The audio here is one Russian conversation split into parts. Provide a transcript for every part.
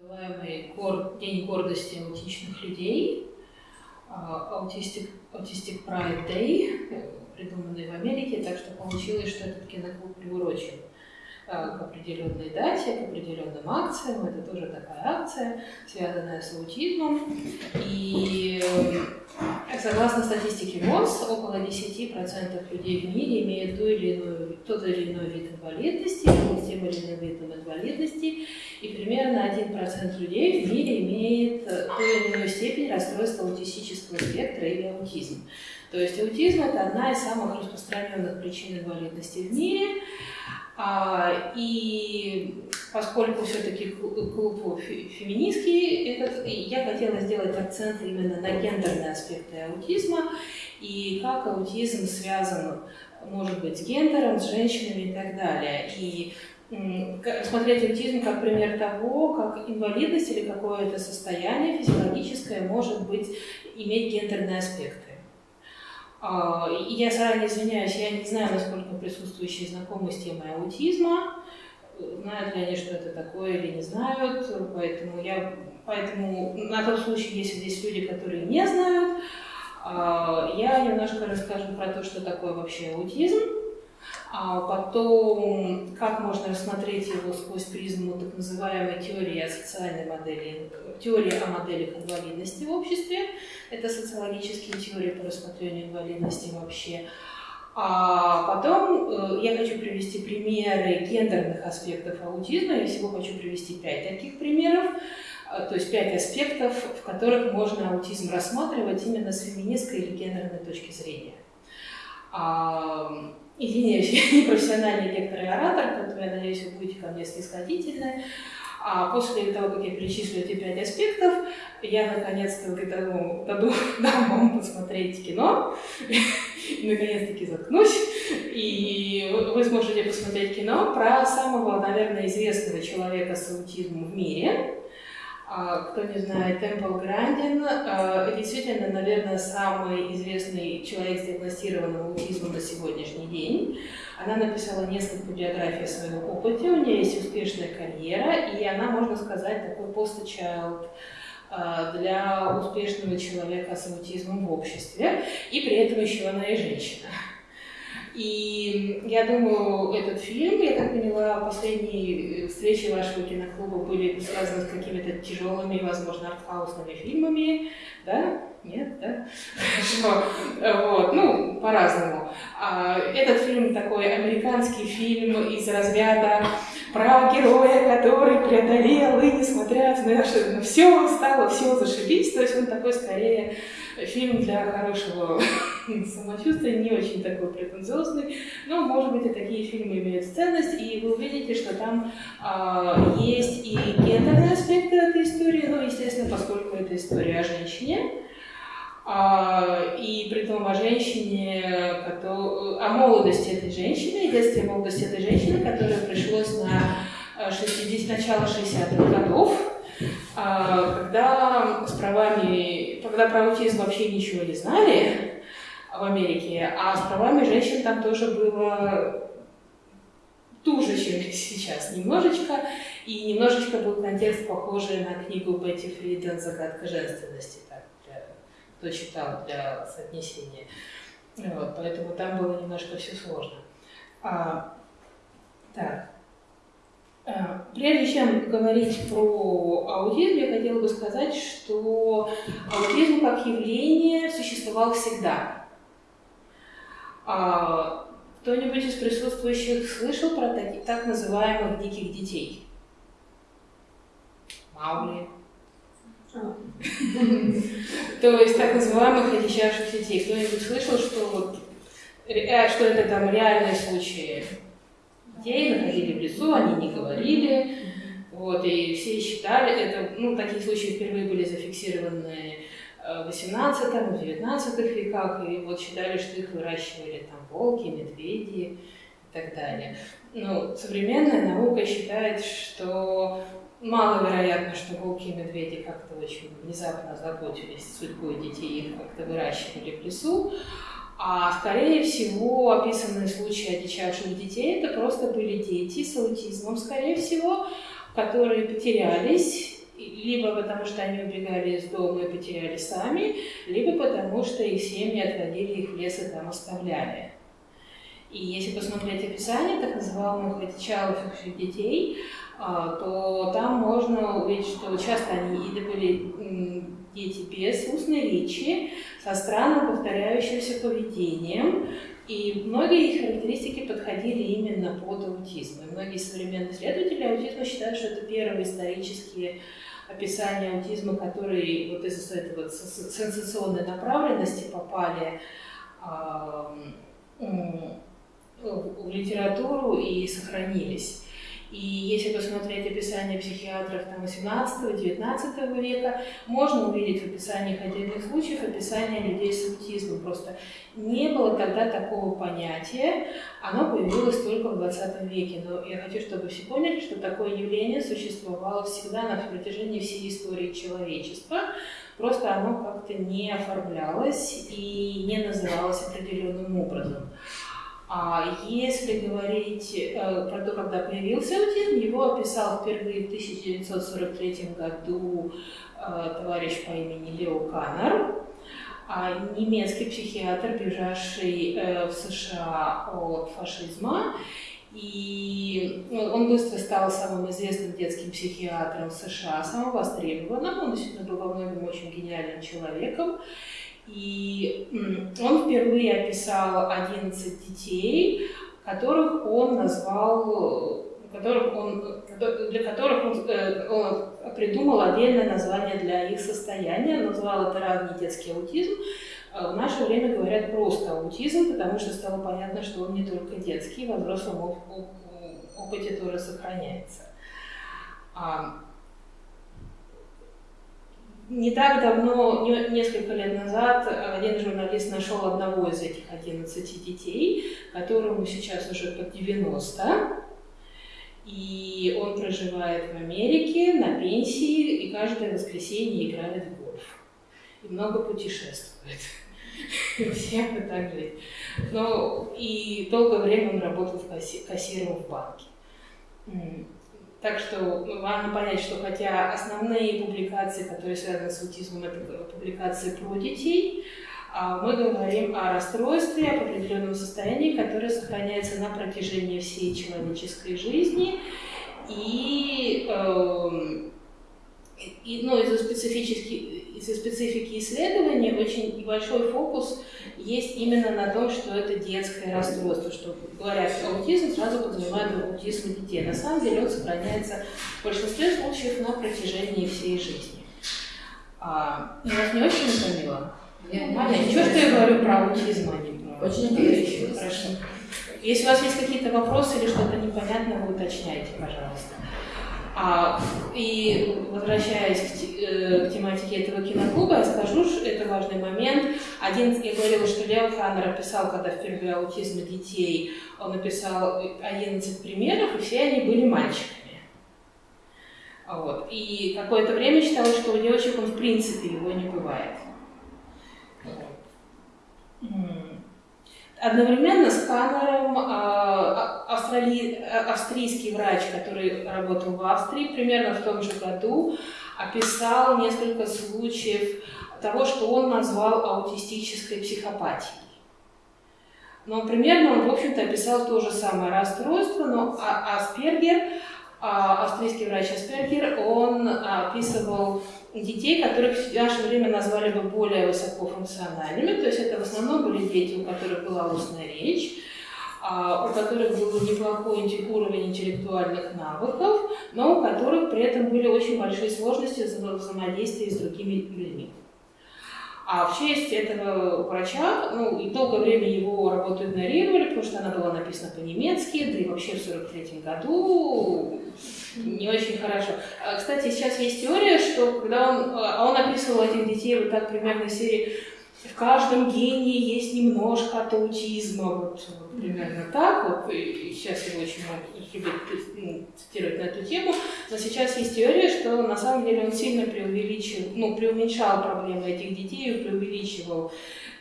называемый. День гордости аутичных людей, Autistic, Autistic Pride Day, придуманный в Америке, так что получилось, что этот киноклуб приурочен к определенной дате, к определенным акциям. Это тоже такая акция, связанная с аутизмом. И э, согласно статистике ВОЗ, около 10% людей в мире имеют ту или иную, тот или иной вид инвалидности, с тем или иным видом инвалидности, и примерно 1% людей в мире имеет э, ту или иную степень расстройства аутистического спектра или аутизм. То есть аутизм – это одна из самых распространенных причин инвалидности в мире. А, и поскольку все-таки клуб феминистский, этот, я хотела сделать акцент именно на гендерные аспекты аутизма и как аутизм связан, может быть, с гендером, с женщинами и так далее. И смотреть аутизм как пример того, как инвалидность или какое-то состояние физиологическое может быть, иметь гендерные аспекты. А, я заранее извиняюсь, я не знаю, насколько присутствующие знакомы с темой аутизма, знают ли они, что это такое или не знают, поэтому я, поэтому на тот случай, если здесь люди, которые не знают, а, я немножко расскажу про то, что такое вообще аутизм, а потом, как можно рассмотреть его сквозь призму так называемой теории о социальной модели, теории о моделях инвалидности в обществе. Это социологические теории по рассмотрению инвалидности вообще. А потом э, я хочу привести примеры гендерных аспектов аутизма. Я всего хочу привести пять таких примеров, э, то есть пять аспектов, в которых можно аутизм рассматривать именно с феминистской или гендерной точки зрения. Извиняюсь, я не профессиональный лектор и оратор, поэтому я надеюсь, вы будете ко мне снисходительны. А после того, как я перечислю эти пять аспектов, я наконец-то дам, дам вам посмотреть кино, наконец-таки заткнусь, и вы сможете посмотреть кино про самого, наверное, известного человека с аутизмом в мире, кто не знает, Темпл Грандин а, действительно, наверное, самый известный человек с диагностированным аутизмом на сегодняшний день. Она написала несколько биографий о своем опыте, у нее есть успешная карьера, и она, можно сказать, такой пост-чайлд а, для успешного человека с аутизмом в обществе, и при этом еще она и женщина. И я думаю, этот фильм, я так поняла, последние э, встречи вашего киноклуба были связаны с какими-то тяжелыми, возможно, артхаусными фильмами, да? Нет, да? Хорошо. Вот, ну, по-разному. А, этот фильм такой американский фильм из разряда про героя, который преодолел и, несмотря на все, стало все зашибись. То есть он такой скорее фильм для хорошего самочувствия, не очень такой претенциозный, но, может быть, и такие фильмы имеют ценность, и вы увидите, что там а, есть и гендерные аспекты этой истории, ну, естественно, поскольку это история о женщине, а, и при том о женщине, о молодости этой женщины, детстве молодости этой женщины, которая пришлось на 60, э, начало 60-х годов, когда с правами, когда про аутизм вообще ничего не знали в Америке, а с правами женщин там тоже было туже, чем сейчас, немножечко, и немножечко был контекст похожий на книгу Бетти Фриден «Загадка женственности», так, для, кто читал для соотнесения. Вот, поэтому там было немножко все сложно. А, так. Э, прежде чем говорить про аутизм, я хотела бы сказать, что аутизм как явление существовал всегда. А, кто-нибудь из присутствующих слышал про так, так называемых диких детей? Маугли. То есть так называемых одичавших детей. Кто-нибудь слышал, что, вот, э, что это там реальные случаи? Детей, находили в лесу, они не говорили, вот, и все считали, это, ну, такие случаи впервые были зафиксированы э, в 18 в 19 веках, и вот считали, что их выращивали там волки, медведи и так далее. Ну, современная наука считает, что маловероятно, что волки и медведи как-то очень внезапно заботились судьбой детей, их как-то выращивали в лесу, а скорее всего, описанные случаи одичавших детей, это просто были дети с аутизмом, скорее всего, которые потерялись либо потому что они убегали из дома и потеряли сами, либо потому что их семьи отводили их в лес и там оставляли. И если посмотреть описание так называемых одичаловших детей, а, то там можно увидеть, что часто они или были дети без устной речи, со странным повторяющимся поведением, и многие их характеристики подходили именно под аутизм. И многие современные исследователи аутизма считают, что это первые исторические описания аутизма, которые вот из-за этой вот сенсационной направленности попали в литературу и сохранились. И если посмотреть описание психиатров 18-19 века, можно увидеть в описаниях отдельных случаев описание людей с аутизмом. Просто не было тогда такого понятия, оно появилось только в 20 веке. Но я хочу, чтобы все поняли, что такое явление существовало всегда на протяжении всей истории человечества. Просто оно как-то не оформлялось и не называлось определенным образом. А если говорить э, про то, когда появился аутизм, его описал впервые в 1943 году э, товарищ по имени Лео Каннер, а немецкий психиатр, бежавший э, в США от фашизма. И он быстро стал самым известным детским психиатром США, самым востребованным. Он действительно был во многом очень гениальным человеком. И он впервые описал 11 детей, которых он назвал, которых он, для которых он, э, он придумал отдельное название для их состояния, назвал это ранний детский аутизм. А в наше время говорят просто аутизм, потому что стало понятно, что он не только детский, во взрослом опыте тоже сохраняется. Не так давно, несколько лет назад, один журналист нашел одного из этих 11 детей, которому сейчас уже под 90, и он проживает в Америке на пенсии и каждое воскресенье играет в гольф. И много путешествует. Всем бы так жить. Но и долгое время он работал кассиром в банке. Так что важно понять, что хотя основные публикации, которые связаны с аутизмом, это публикации про детей, а мы говорим о расстройстве, об определенном состоянии, которое сохраняется на протяжении всей человеческой жизни. И, э, и ну, из-за специфических из-за специфики исследования очень большой фокус есть именно на том, что это детское расстройство, что говорят аутизм, сразу подразумевают аутизм детей. На самом деле он сохраняется в большинстве случаев на протяжении всей жизни. А, вас не очень утомило? Ничего, что я говорю про аутизм, а не про Очень интересно. Хорошо. Если у вас есть какие-то вопросы или что-то непонятное, вы уточняйте, пожалуйста. А, и возвращаясь к, э, к тематике этого киноклуба, я скажу, что это важный момент. Один, я говорила, что Лео Ханнер описал, когда впервые аутизм детей, он написал 11 примеров, и все они были мальчиками. Вот. И какое-то время считалось, что у девочек он в принципе его не бывает. Одновременно с Каннером а, а, австрали... австрийский врач, который работал в Австрии, примерно в том же году описал несколько случаев того, что он назвал аутистической психопатией. Но примерно он, в общем-то, описал то же самое расстройство, но а, Аспергер, австрийский врач Аспергер, он описывал детей, которых в наше время назвали бы более высокофункциональными, то есть это в основном были дети, у которых была устная речь, а, у которых был неплохой уровень интеллектуальных навыков, но у которых при этом были очень большие сложности в взаимодействии с другими людьми. А в честь этого врача, ну, и долгое время его работу игнорировали, потому что она была написана по-немецки, да и вообще в 43 году не очень хорошо. А, кстати, сейчас есть теория, что когда он, а он описывал этих детей вот так примерно из серии в каждом гении есть немножко от аутизма, вот, примерно так, вот, и сейчас его очень любят ну, цитировать на эту тему, но сейчас есть теория, что на самом деле он сильно преувеличил, ну, преуменьшал проблемы этих детей преувеличивал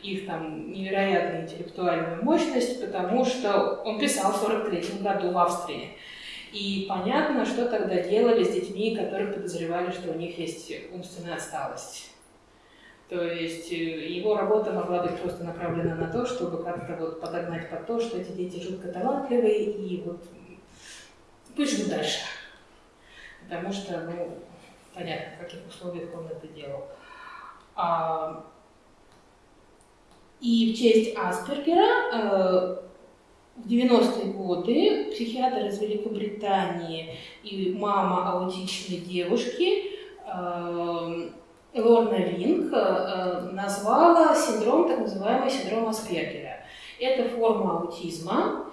их там невероятную интеллектуальную мощность, потому что он писал в 43 году в Австрии. И понятно, что тогда делали с детьми, которые подозревали, что у них есть умственная отсталость. То есть э, его работа могла быть просто направлена на то, чтобы как-то вот подогнать под то, что эти дети жутко талантливые, и вот пусть живут дальше. Потому что, ну, понятно, в каких условиях он это делал. А, и в честь Аспергера э, в 90-е годы психиатр из Великобритании и мама аутичной девушки э, Лорна Винг э, назвала синдром, так называемый синдром Аспергера. Это форма аутизма,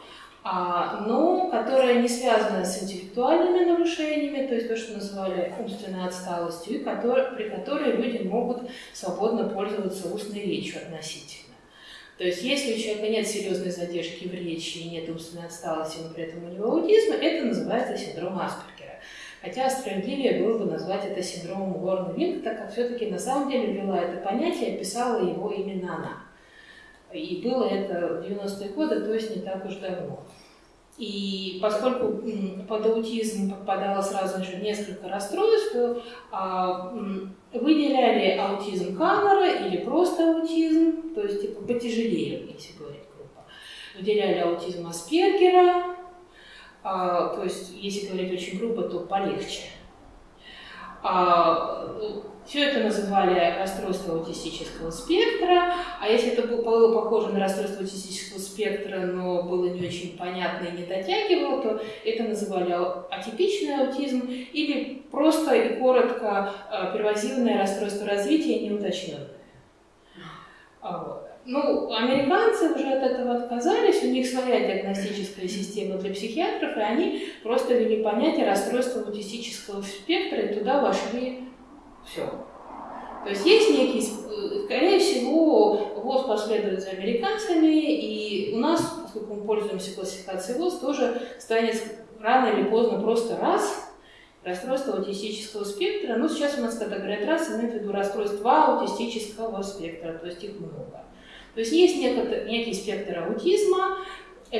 а, но которая не связана с интеллектуальными нарушениями, то есть то, что называли умственной отсталостью, при которой люди могут свободно пользоваться устной речью относительно. То есть если у человека нет серьезной задержки в речи и нет умственной отсталости, но при этом у него аутизм, это называется синдром Аспергера. Хотя справедливее было бы назвать это синдромом Горна Винг, так как все-таки на самом деле ввела это понятие описала его именно она. И было это в 90-е годы, то есть не так уж давно. И поскольку под аутизм попадало сразу же несколько расстройств, то а, выделяли аутизм Каннера или просто аутизм, то есть типа потяжелее, если говорить грубо. Выделяли аутизм Аспергера, а, то есть если говорить очень грубо, то полегче. А, все это называли расстройство аутистического спектра, а если это было похоже на расстройство аутистического спектра, но было не очень понятно и не дотягивало, то это называли атипичный аутизм или просто и коротко а, первозивное расстройство развития неуточненное. А ну, американцы уже от этого отказались, у них своя диагностическая система для психиатров, и они просто ввели понятие расстройства аутистического спектра, и туда вошли все. То есть есть некий, э, скорее всего, ВОЗ последует за американцами, и у нас, поскольку мы пользуемся классификацией ВОЗ, тоже станет рано или поздно просто раз расстройство аутистического спектра. Ну, сейчас у нас, когда говорят раз, имеют в виду расстройства аутистического спектра, то есть их много. То есть есть некий, некий спектр аутизма,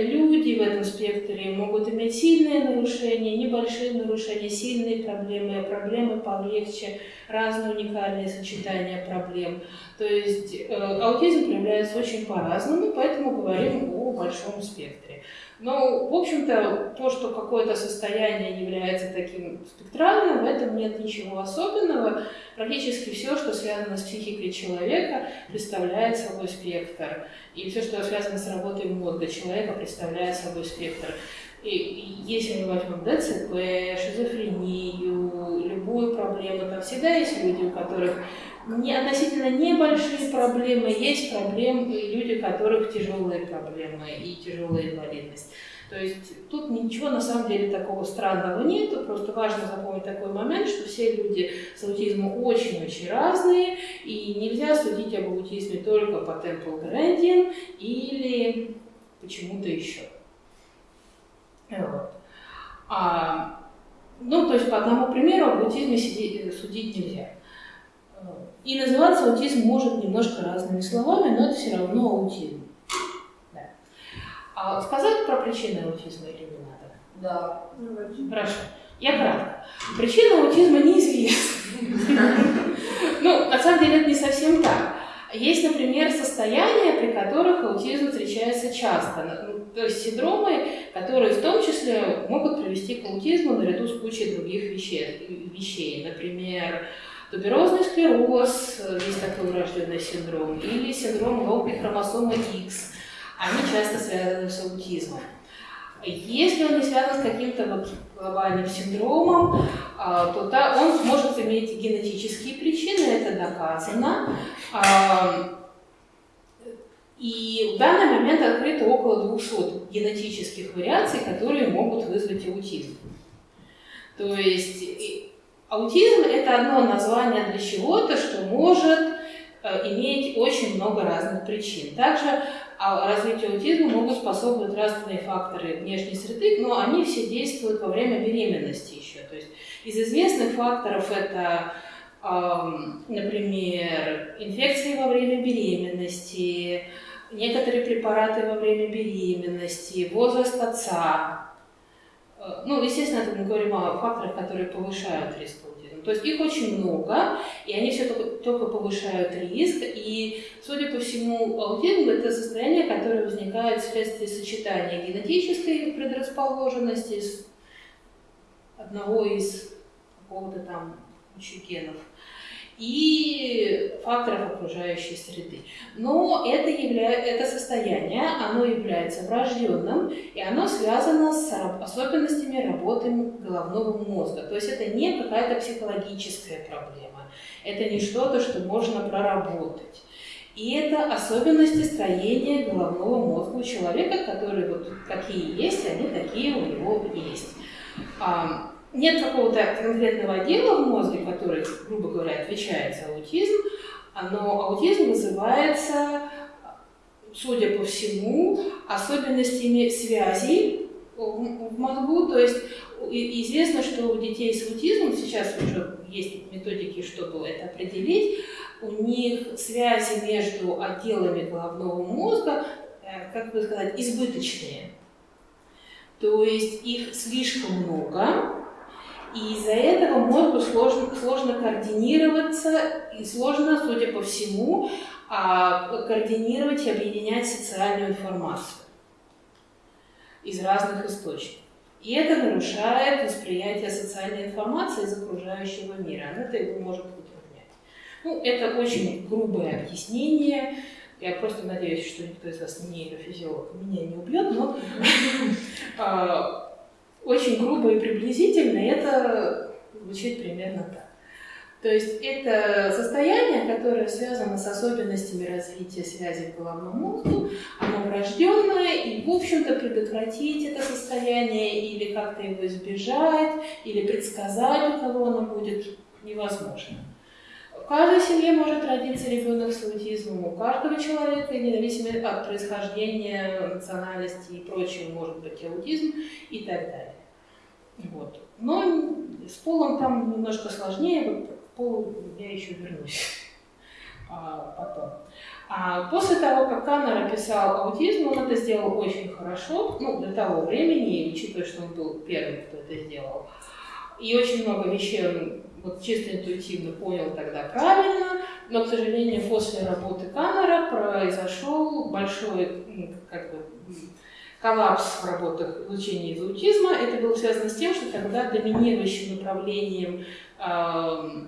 Люди в этом спектре могут иметь сильные нарушения, небольшие нарушения, сильные проблемы, проблемы полегче, разные уникальные сочетания проблем. То есть э, аутизм проявляется очень по-разному, поэтому говорим о большом спектре. Но, в общем-то, то, что какое-то состояние является таким спектральным, в этом нет ничего особенного. Практически все, что связано с психикой человека, представляет собой спектр. И все, что связано с работой мозга человека, представляет собой спектр. И если мы возьмем ДЦП, шизофрению, любую проблему, там всегда есть люди, у которых не, относительно небольшие проблемы, есть проблемы, люди, у которых тяжелые проблемы и тяжелая инвалидность. То есть тут ничего на самом деле такого странного нет, просто важно запомнить такой момент, что все люди с аутизмом очень-очень разные, и нельзя судить об аутизме только по Temple Gradient или почему-то еще. Вот. А, ну, то есть по одному примеру об аутизме судить нельзя. И называться аутизм может немножко разными словами, но это все равно аутизм. Да. А сказать про причины аутизма или не надо? Да. Хорошо. Я кратко. Причина аутизма неизвестна. Ну, на самом деле это не совсем так. Есть, например, состояния, при которых аутизм встречается часто. Ну, то есть синдромы, которые в том числе могут привести к аутизму наряду с кучей других вещей. вещей. Например, Туберозный склероз, есть такой врожденный синдром, или синдром лопной хромосомы X. Они часто связаны с аутизмом. Если он не связан с каким-то глобальным синдромом, а, то да, он может иметь генетические причины, это доказано. А, и в данный момент открыто около 200 генетических вариаций, которые могут вызвать аутизм. То есть Аутизм – это одно название для чего-то, что может э, иметь очень много разных причин. Также а, развитию аутизма могут способствовать разные факторы внешней среды, но они все действуют во время беременности еще. То есть из известных факторов это, например, инфекции во время беременности, некоторые препараты во время беременности, возраст отца, ну, естественно, это мы говорим о факторах, которые повышают риск аутизма. То есть их очень много, и они все только, только повышают риск. И, судя по всему, аутизм – это состояние, которое возникает вследствие сочетания генетической предрасположенности с одного из какого-то там кучи генов – и факторов окружающей среды. Но это, явля... это состояние, оно является врожденным, и оно связано с особенностями работы головного мозга. То есть это не какая-то психологическая проблема, это не что-то, что можно проработать. И это особенности строения головного мозга у человека, которые вот какие есть, они такие у него есть нет какого-то конкретного отдела в мозге, который, грубо говоря, отвечает за аутизм, но аутизм вызывается, судя по всему, особенностями связей в мозгу. То есть известно, что у детей с аутизмом, сейчас уже есть методики, чтобы это определить, у них связи между отделами головного мозга, э, как бы сказать, избыточные. То есть их слишком много, и из-за этого мозгу сложно, сложно координироваться и сложно, судя по всему, а, координировать и объединять социальную информацию из разных источников. И это нарушает восприятие социальной информации из окружающего мира. Это его может выполнять. Ну, это очень грубое объяснение. Я просто надеюсь, что никто из вас не нейрофизиолог меня не убьет, но а, очень грубо и приблизительно это звучит примерно так. То есть это состояние, которое связано с особенностями развития связи в головном мозгу, оно врожденное, и, в общем-то, предотвратить это состояние или как-то его избежать, или предсказать, у кого оно будет, невозможно. В каждой семье может родиться ребенок с аутизмом, у каждого человека, независимо от происхождения, национальности и прочего, может быть аутизм и так далее. Вот. Но с полом там немножко сложнее, вот к полу я еще вернусь а, потом. А после того, как Каннер описал аутизм, он это сделал очень хорошо, ну, для того времени, учитывая, что он был первым, кто это сделал. И очень много вещей он вот чисто интуитивно понял тогда правильно, но, к сожалению, после работы Каннера произошел большой, как бы, коллапс в работах изучения из аутизма. Это было связано с тем, что тогда доминирующим направлением э,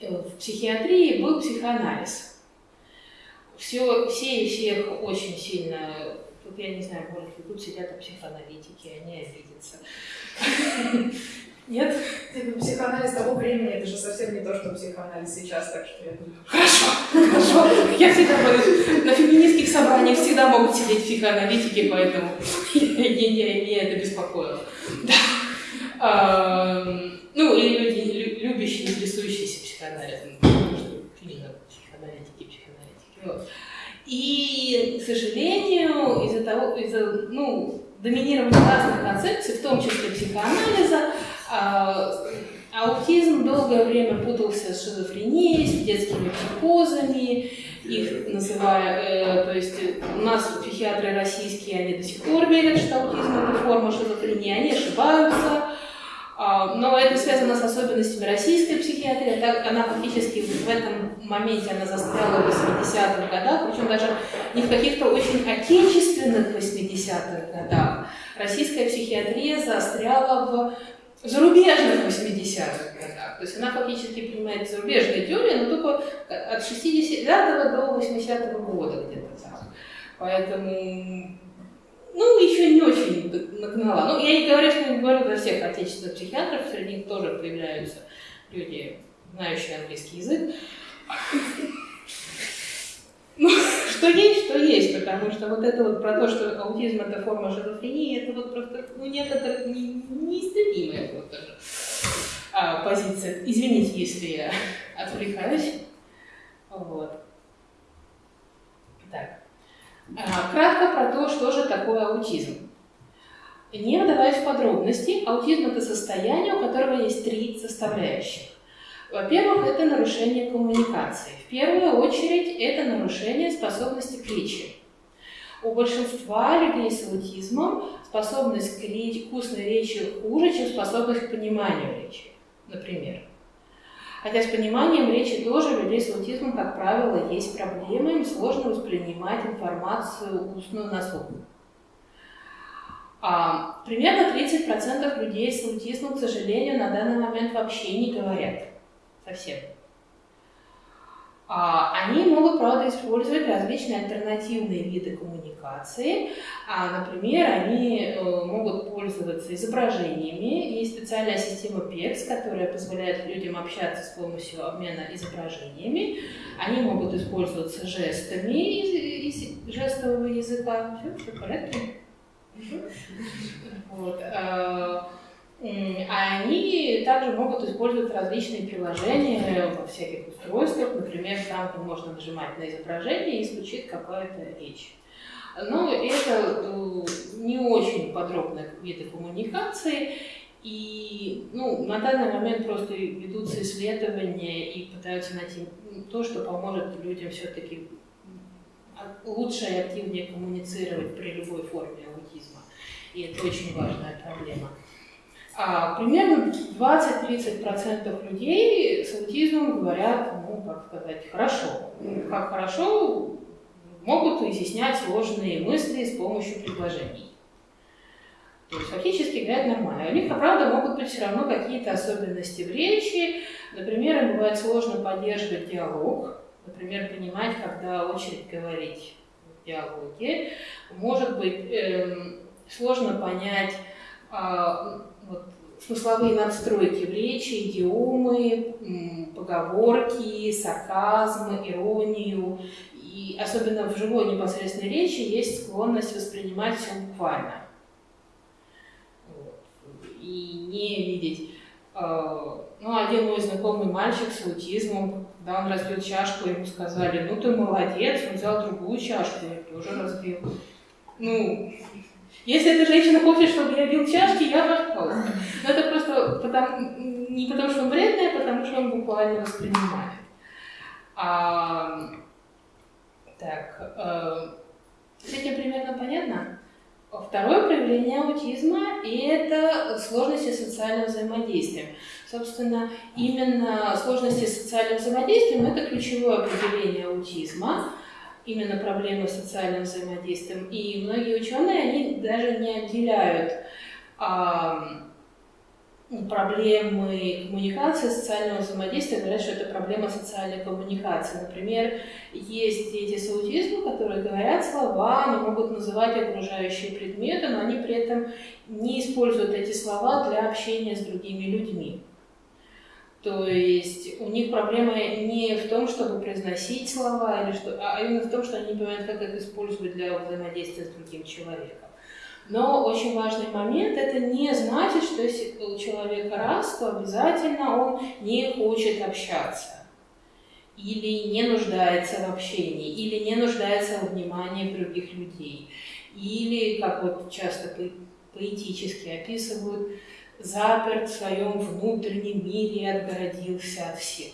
в психиатрии был психоанализ. Все, все и всех очень сильно, тут я не знаю, может ли тут сидят психоаналитики, они обидятся. Нет? Ну, психоанализ того времени, это же совсем не то, что психоанализ сейчас, так что я думаю... Хорошо, хорошо. Я всегда буду... На феминистских собраниях всегда могут сидеть психоаналитики, поэтому меня это беспокоило. Да. Ну, или люди, любящие, интересующиеся психоанализом. Психоаналитики, психоаналитики. И, к сожалению, из-за того, из-за, ну, доминирования разных концепций, в том числе психоанализа, а, аутизм долгое время путался с шизофренией, с детскими психозами, их называя, э, то есть у нас психиатры российские, они до сих пор верят, что аутизм это форма шизофрении, они ошибаются, а, но это связано с особенностями российской психиатрии, так она фактически в этом моменте она застряла в 80-х годах, причем даже не в каких-то очень отечественных 80-х годах. Российская психиатрия застряла в зарубежных 80-х годах. То есть она фактически принимает зарубежные теории, но только от 60 до 80-го года где-то так. Поэтому, ну, еще не очень нагнала. Ну, я не говорю, что не говорю для всех отечественных психиатров, среди них тоже появляются люди, знающие английский язык. Ну, что есть, что есть, потому что вот это вот про то, что аутизм это форма шизофрении, это вот просто, ну, некоторых не, неистребимая просто а, позиция. Извините, если я отвлекаюсь. Вот. Так. А, кратко про то, что же такое аутизм. Не вдаваясь в подробности, аутизм это состояние, у которого есть три составляющих. Во-первых, это нарушение коммуникации. В первую очередь, это нарушение способности к речи. У большинства людей с аутизмом способность к речи, вкусной речи хуже, чем способность к пониманию речи, например. Хотя с пониманием речи тоже у людей с аутизмом, как правило, есть проблемы, им сложно воспринимать информацию устную на слух. А, примерно 30% людей с аутизмом, к сожалению, на данный момент вообще не говорят совсем. А, они могут, правда, использовать различные альтернативные виды коммуникации. А, например, они э, могут пользоваться изображениями. Есть специальная система PEX, которая позволяет людям общаться с помощью обмена изображениями. Они могут использоваться жестами из, жестового языка. Все, все порядке? Вот. А они также могут использовать различные приложения во всяких устройствах. Например, там можно нажимать на изображение и звучит какая-то речь. Но это э, не очень подробные виды коммуникации. И ну, на данный момент просто ведутся исследования и пытаются найти то, что поможет людям все-таки лучше и активнее коммуницировать при любой форме аутизма. И это очень важная проблема. А, примерно 20-30% людей с аутизмом говорят, ну, как сказать, хорошо. Как хорошо могут изъяснять сложные мысли с помощью предложений. То есть фактически говорят нормально. У них, правда, могут быть все равно какие-то особенности в речи. Например, им бывает сложно поддерживать диалог, например, понимать, когда очередь говорить в диалоге. Может быть, эм, сложно понять э, вот, смысловые надстройки в речи, идиомы, поговорки, сарказм, иронию. И особенно в живой непосредственной речи есть склонность воспринимать все буквально. Вот. И не видеть. Э, ну, один мой знакомый мальчик с аутизмом, когда он разбил чашку, ему сказали, ну ты молодец, он взял другую чашку, я тоже разбил. Ну, если эта женщина хочет, чтобы я бил чашки, я пожалуйста. Но это просто потому, не потому, что он вредный, а потому, что он буквально воспринимает. А, так, э, с этим примерно понятно? Второе проявление аутизма – это сложности социального взаимодействия. Собственно, именно сложности социального взаимодействия – это ключевое определение аутизма – именно проблемы с социальным взаимодействием. И многие ученые, они даже не отделяют а, проблемы коммуникации, социального взаимодействия, говорят, что это проблема социальной коммуникации. Например, есть дети с аутизмом, которые говорят слова, они могут называть окружающие предметы, но они при этом не используют эти слова для общения с другими людьми. То есть у них проблема не в том, чтобы произносить слова, или что, а именно в том, что они не понимают, как их использовать для взаимодействия с другим человеком. Но очень важный момент – это не значит, что если у человека раз, то обязательно он не хочет общаться или не нуждается в общении, или не нуждается в внимании других людей, или, как вот часто поэтически описывают, заперт в своем внутреннем мире и отгородился от всех.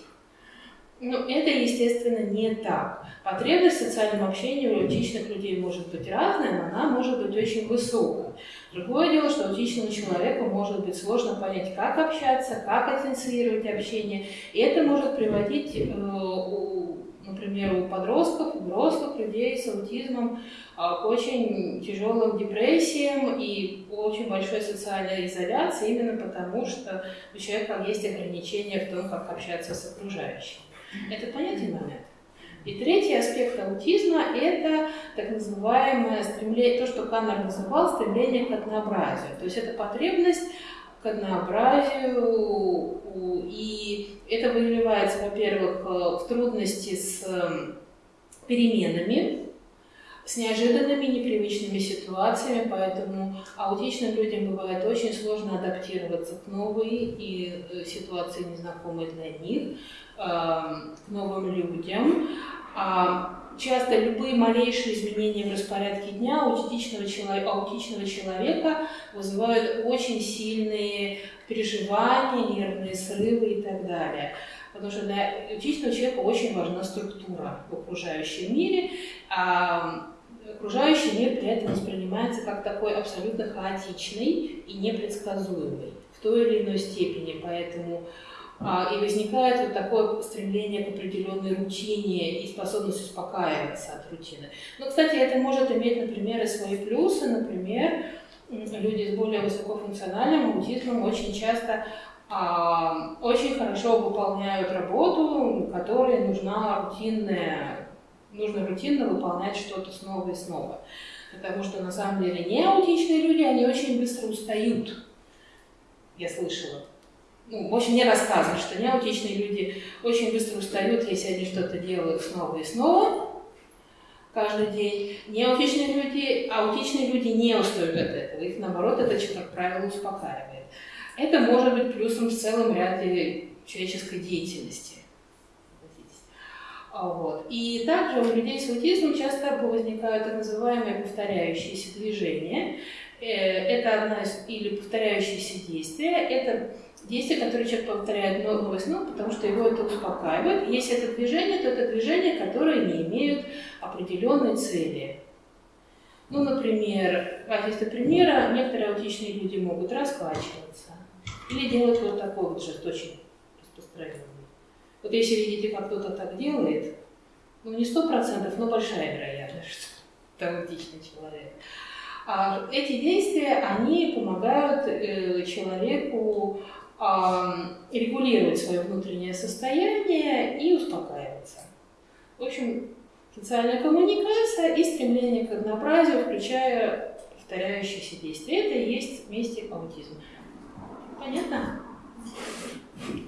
Но это, естественно, не так. Потребность в социальном общении у аутичных людей может быть разная, но она может быть очень высокой. Другое дело, что аутичному человеку может быть сложно понять, как общаться, как инициировать общение. И это может приводить э, например, у подростков, у взрослых людей с аутизмом а, к очень тяжелым депрессиям и очень большой социальной изоляции, именно потому что у человека есть ограничения в том, как общаться с окружающим. Это понятный момент. И третий аспект аутизма – это так называемое стремление, то, что Каннер называл стремление к однообразию. То есть это потребность к однообразию, и это выливается, во-первых, э, в трудности с эм, переменами, с неожиданными, непривычными ситуациями, поэтому аутичным людям бывает очень сложно адаптироваться к новой и э, ситуации незнакомой для них, эм, к новым людям. Часто любые малейшие изменения в распорядке дня аутичного человека, аутичного человека вызывают очень сильные переживания, нервные срывы и так далее. Потому что для аутичного человека очень важна структура в окружающем мире. А окружающий мир при этом воспринимается как такой абсолютно хаотичный и непредсказуемый в той или иной степени. Поэтому и возникает вот такое стремление к определенной рутине и способность успокаиваться от рутины. Но, кстати, это может иметь, например, и свои плюсы. Например, люди с более высокофункциональным аутизмом очень часто а, очень хорошо выполняют работу, которой нужна рутинная, нужно рутинно выполнять что-то снова и снова. Потому что на самом деле не аутичные люди, они очень быстро устают. Я слышала ну, в общем, мне рассказывают, что неаутичные люди очень быстро устают, если они что-то делают снова и снова, каждый день. Неаутичные люди, аутичные люди не устают от этого. Их, наоборот, это, как правило, успокаивает. Это может быть плюсом в целом ряде человеческой деятельности. Вот. И также у людей с аутизмом часто возникают так называемые повторяющиеся движения. Э, это одна из, или повторяющиеся действия. Это действие, которое человек повторяет много ну, потому что его это успокаивает. Если это движение, то это движения, которые не имеют определенной цели. Ну, например, в качестве примера, некоторые аутичные люди могут раскачиваться или делать вот такой вот жест, очень распространенный. Вот если видите, как кто-то так делает, ну, не сто процентов, но большая вероятность, что это аутичный человек. А эти действия, они помогают э, человеку регулировать свое внутреннее состояние и успокаиваться. В общем, социальная коммуникация и стремление к однообразию, включая повторяющиеся действия. Это и есть вместе аутизм. Понятно?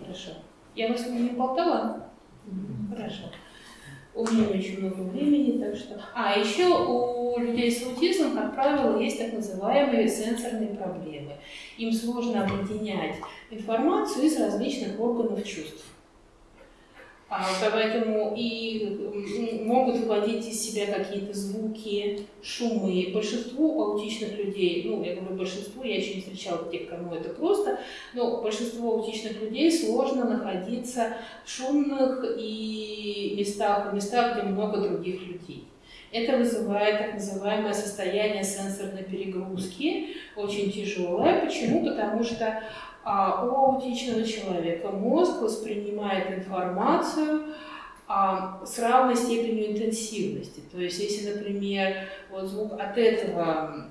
Хорошо. Я вас не болтала? Хорошо. У меня очень много времени, так что... А, еще у людей с аутизмом, как правило, есть так называемые сенсорные проблемы. Им сложно объединять информацию из различных органов чувств. А, поэтому и могут выводить из себя какие-то звуки, шумы. Большинству аутичных людей, ну, я говорю большинству, я еще не встречала тех, кому это просто, но большинству аутичных людей сложно находиться в шумных и местах, местах, где много других людей. Это вызывает так называемое состояние сенсорной перегрузки, очень тяжелое. Почему? Потому что а, у аутичного человека мозг воспринимает информацию а, с равной степенью интенсивности. То есть, если, например, вот звук от этого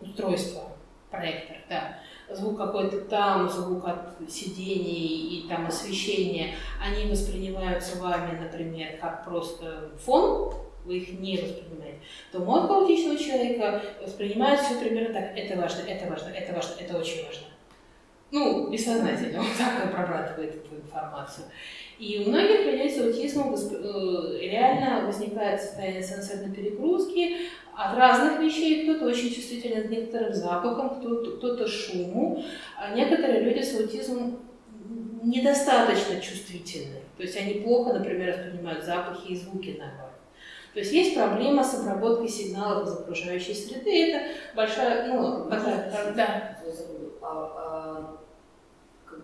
устройства, проектор, да, звук какой-то там, звук от сидений и там освещения, они воспринимаются вами, например, как просто фон, вы их не воспринимаете, то мозг аутичного человека воспринимает все примерно так. Это важно, это важно, это важно, это очень важно ну, бессознательно, вот так он прорабатывает эту информацию. И у многих людей с аутизмом э, реально возникает состояние сенсорной перегрузки от разных вещей. Кто-то очень чувствителен к некоторым запахам, кто-то, кто шуму. А некоторые люди с аутизмом недостаточно чувствительны. То есть они плохо, например, воспринимают запахи и звуки наоборот. То есть есть проблема с обработкой сигналов из окружающей среды. Это большая, ну, такая, да.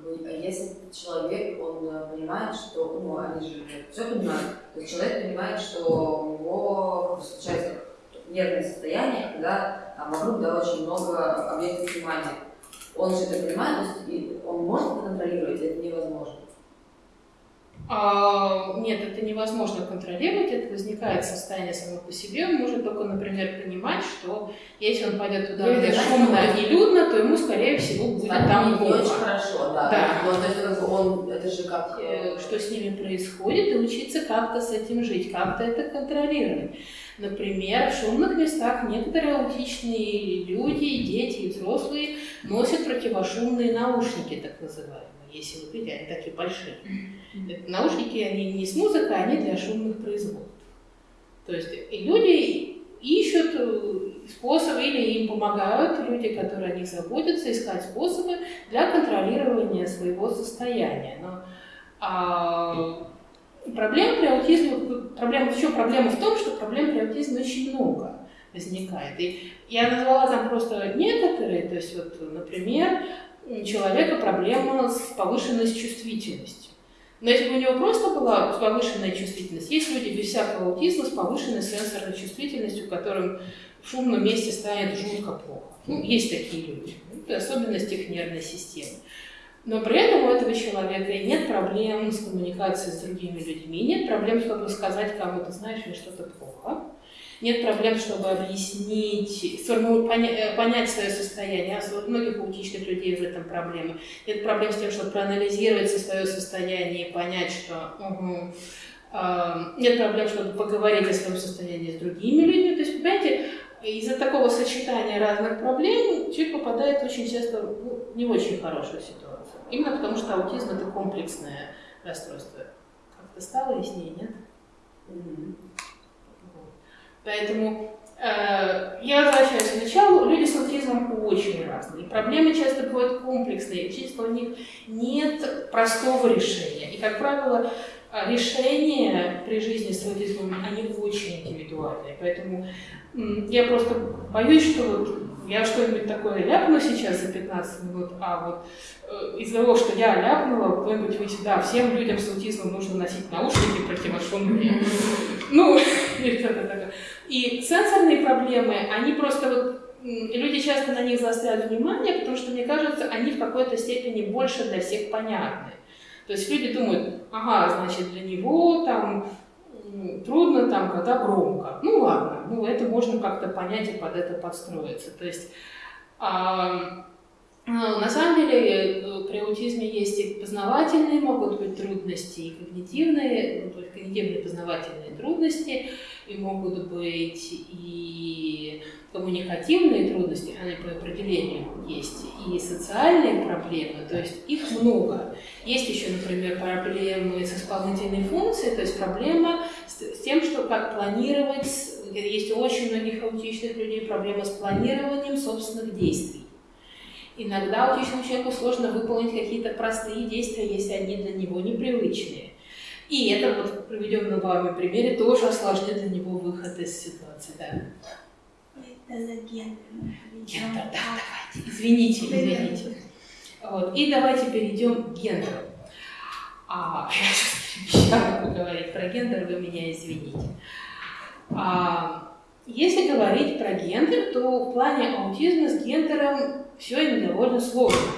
А, если человек, он э, понимает, что, ну, они же все понимают, то человек понимает, что у него случается нервное состояние, когда там вокруг да, очень много объектов внимания. Он же это понимает, то есть он может контролировать, это невозможно. А, нет, это невозможно контролировать, это возникает состояние само по себе. Он может только, например, понимать, что если он пойдет туда, где шумно и людно, то ему, скорее всего, будет Станет там не плохо. очень хорошо, да. да. Но, то есть, как бы он, это же как... Э, что с ними происходит, и учиться как-то с этим жить, как-то это контролировать. Например, в шумных местах некоторые аутичные люди, дети и взрослые носят противошумные наушники, так называемые если вы видите, они такие большие. Наушники, они не с музыкой, они для шумных производств. То есть и люди ищут э, способы или им помогают люди, которые о них заботятся, искать способы для контролирования своего состояния. Но а, проблем при аутизме, проблема, еще проблема в том, что проблем при аутизме очень много возникает. И я назвала там просто некоторые, то есть вот, например, у человека проблема с повышенной чувствительностью. Но если бы у него просто была повышенная чувствительность, есть люди без всякого аутизма с повышенной сенсорной чувствительностью, которым в шумном месте станет жутко плохо. Ну, есть такие люди. Это особенность их нервной системы. Но при этом у этого человека нет проблем с коммуникацией с другими людьми, нет проблем, чтобы сказать кому-то, знаешь, мне что-то плохо. Нет проблем, чтобы объяснить, поня... понять свое состояние. А у многих аутичных людей в этом проблемы. Нет проблем с тем, чтобы проанализировать свое состояние и понять, что угу, э, нет проблем, чтобы поговорить о своем состоянии с другими людьми. То есть, понимаете, из-за такого сочетания разных проблем человек попадает очень часто в не очень хорошую ситуацию. Именно потому, что аутизм это комплексное расстройство. Как-то стало яснее, нет? Mm-hmm. Поэтому э, я возвращаюсь к началу. Люди с аутизмом очень разные. Проблемы часто бывают комплексные. Часто у них нет простого решения. И, как правило, решения при жизни с аутизмом, они очень индивидуальные. Поэтому я просто боюсь, что я что-нибудь такое ляпну сейчас за 15 минут, а вот э, из-за того, что я ляпнула, кто-нибудь вы да, всем людям с аутизмом нужно носить наушники противошумные. Ну, или что-то. И сенсорные проблемы, они просто вот люди часто на них заостряют внимание, потому что, мне кажется, они в какой-то степени больше для всех понятны. То есть люди думают, ага, значит, для него там трудно там, когда громко. Ну ладно, ну это можно как-то понять и под это подстроиться. То есть а, на самом деле э, при аутизме есть и познавательные могут быть трудности, и когнитивные, ну, то есть когнитивные познавательные трудности, и могут быть и коммуникативные трудности, они по определению есть, и социальные проблемы, то есть их много. Есть еще, например, проблемы с исполнительной функцией, то есть проблема с, тем, что как планировать, есть у очень многих аутичных людей проблемы с планированием собственных действий. Иногда аутичному человеку сложно выполнить какие-то простые действия, если они для него непривычные. И это вот в приведенном вами примере тоже осложнит для него выход из ситуации. Да. Это гендер. Гендер, да, давайте. Извините, извините. Вот. И давайте перейдем к гендеру. А, я сейчас обещала поговорить про гендер, вы меня извините. А, если говорить про гендер, то в плане аутизма с гендером все им довольно сложно.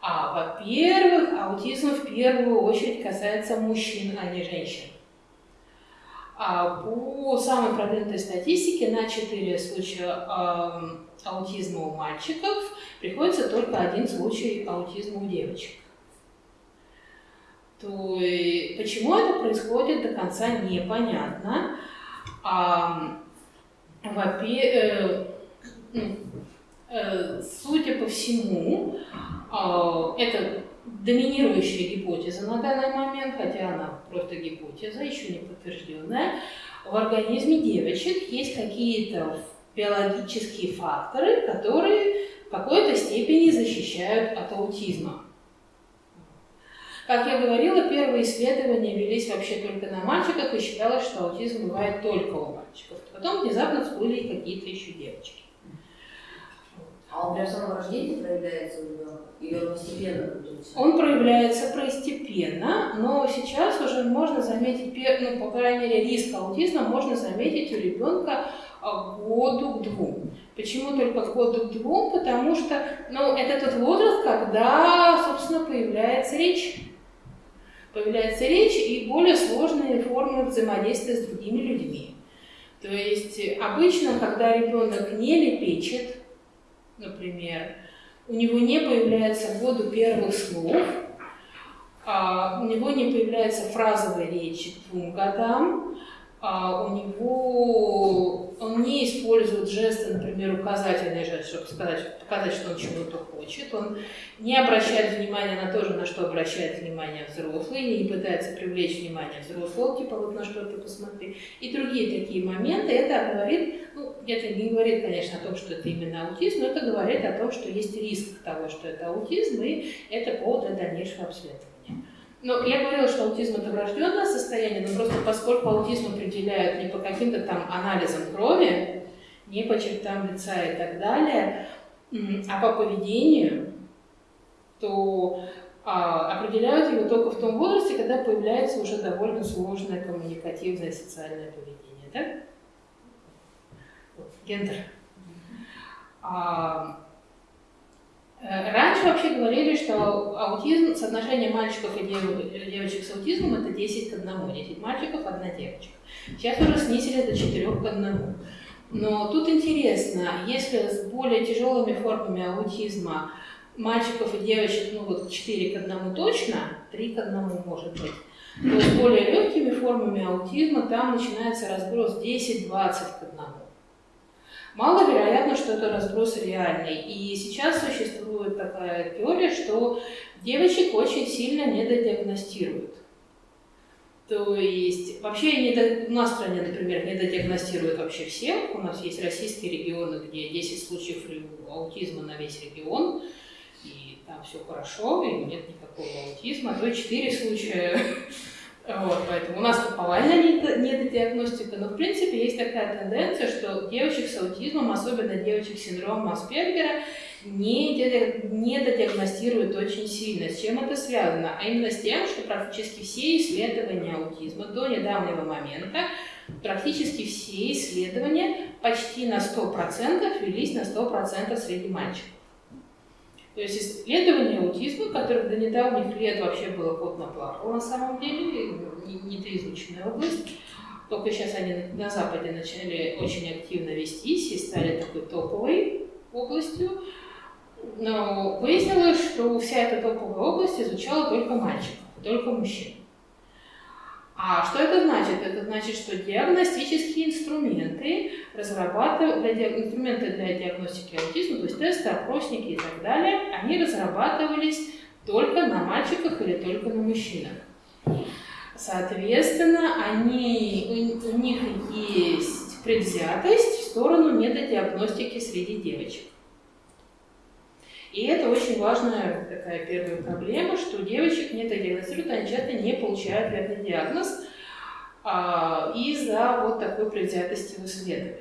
А, во-первых, аутизм в первую очередь касается мужчин, а не женщин. А по самой продвинутой статистике на 4 случая аутизма у мальчиков приходится только один случай аутизма у девочек. То есть, почему это происходит до конца непонятно. А, э, Э, судя по всему, а, это доминирующая гипотеза на данный момент, хотя она просто гипотеза, еще не подтвержденная. В организме девочек есть какие-то биологические факторы, которые в какой-то степени защищают от аутизма. Как я говорила, первые исследования велись вообще только на мальчиках и считалось, что аутизм бывает только у мальчиков. Потом внезапно всплыли какие-то еще девочки. А он прям с самого рождения проявляется у ребенка? Или он постепенно? Он проявляется постепенно, но сейчас уже можно заметить, ну, по крайней мере, риск аутизма можно заметить у ребенка а, году к двум. Почему только к году к двум? Потому что ну, это тот возраст, когда, собственно, появляется речь. Появляется речь и более сложные формы взаимодействия с другими людьми. То есть обычно, когда ребенок не лепечет, например, у него не появляется в году первых слов, а у него не появляется фразовая речь к двум годам, а у него он не использует жесты, например, указательный жест, чтобы сказать, показать, что он чего-то хочет. Он не обращает внимания на то же, на что обращает внимание взрослый, не пытается привлечь внимание взрослого, типа вот на что-то посмотри. И другие такие моменты. Это говорит, ну, это не говорит, конечно, о том, что это именно аутизм, но это говорит о том, что есть риск того, что это аутизм, и это повод для дальнейшего обследования. Ну, я говорила, что аутизм это врожденное состояние, но просто поскольку аутизм определяют не по каким-то там анализам крови, не по чертам лица и так далее, а по поведению, то а, определяют его только в том возрасте, когда появляется уже довольно сложное коммуникативное социальное поведение. Да? Вот, гендер. А, раньше вообще говорили, что аутизм, соотношение мальчиков и девочек с аутизмом это 10 к 1, 10 мальчиков, одна девочка. Сейчас уже снизили до 4 к 1. Но тут интересно, если с более тяжелыми формами аутизма мальчиков и девочек, ну вот 4 к 1 точно, 3 к 1 может быть, то с более легкими формами аутизма там начинается разброс 10-20 к 1. Маловероятно, что это разброс реальный. И сейчас существует такая теория, что девочек очень сильно недодиагностируют. То есть вообще не у нас в стране, например, не недодиагностируют вообще всех. У нас есть российские регионы, где 10 случаев аутизма на весь регион, и там все хорошо, и нет никакого аутизма, а то 4 случая вот, поэтому у нас повальная недодиагностика, но в принципе есть такая тенденция, что девочек с аутизмом, особенно девочек с синдромом Аспергера, не, не додиагностируют очень сильно. С чем это связано? А именно с тем, что практически все исследования аутизма до недавнего момента, практически все исследования почти на 100% велись на 100% среди мальчиков. То есть исследование аутизма, которое до недавних лет вообще было кот наплакал на самом деле, недоизученная область, только сейчас они на Западе начали очень активно вестись и стали такой топовой областью. Но выяснилось, что вся эта топовая область изучала только мальчиков, только мужчин. А что это значит? Это значит, что диагностические инструменты разрабатывают, для, инструменты для диагностики аутизма, то есть тесты, опросники и так далее, они разрабатывались только на мальчиках или только на мужчинах. Соответственно, они, у, у них есть предвзятость в сторону недодиагностики среди девочек. И это очень важная такая первая проблема, что девочек не диагностируют, они часто не получают верный диагноз а, из-за вот такой предвзятости в исследованиях.